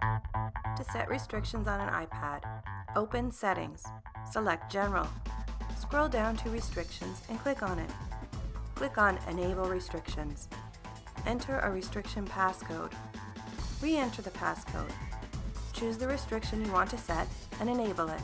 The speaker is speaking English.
To set restrictions on an iPad, open Settings, select General. Scroll down to Restrictions and click on it. Click on Enable Restrictions. Enter a restriction passcode. Re-enter the passcode. Choose the restriction you want to set and enable it.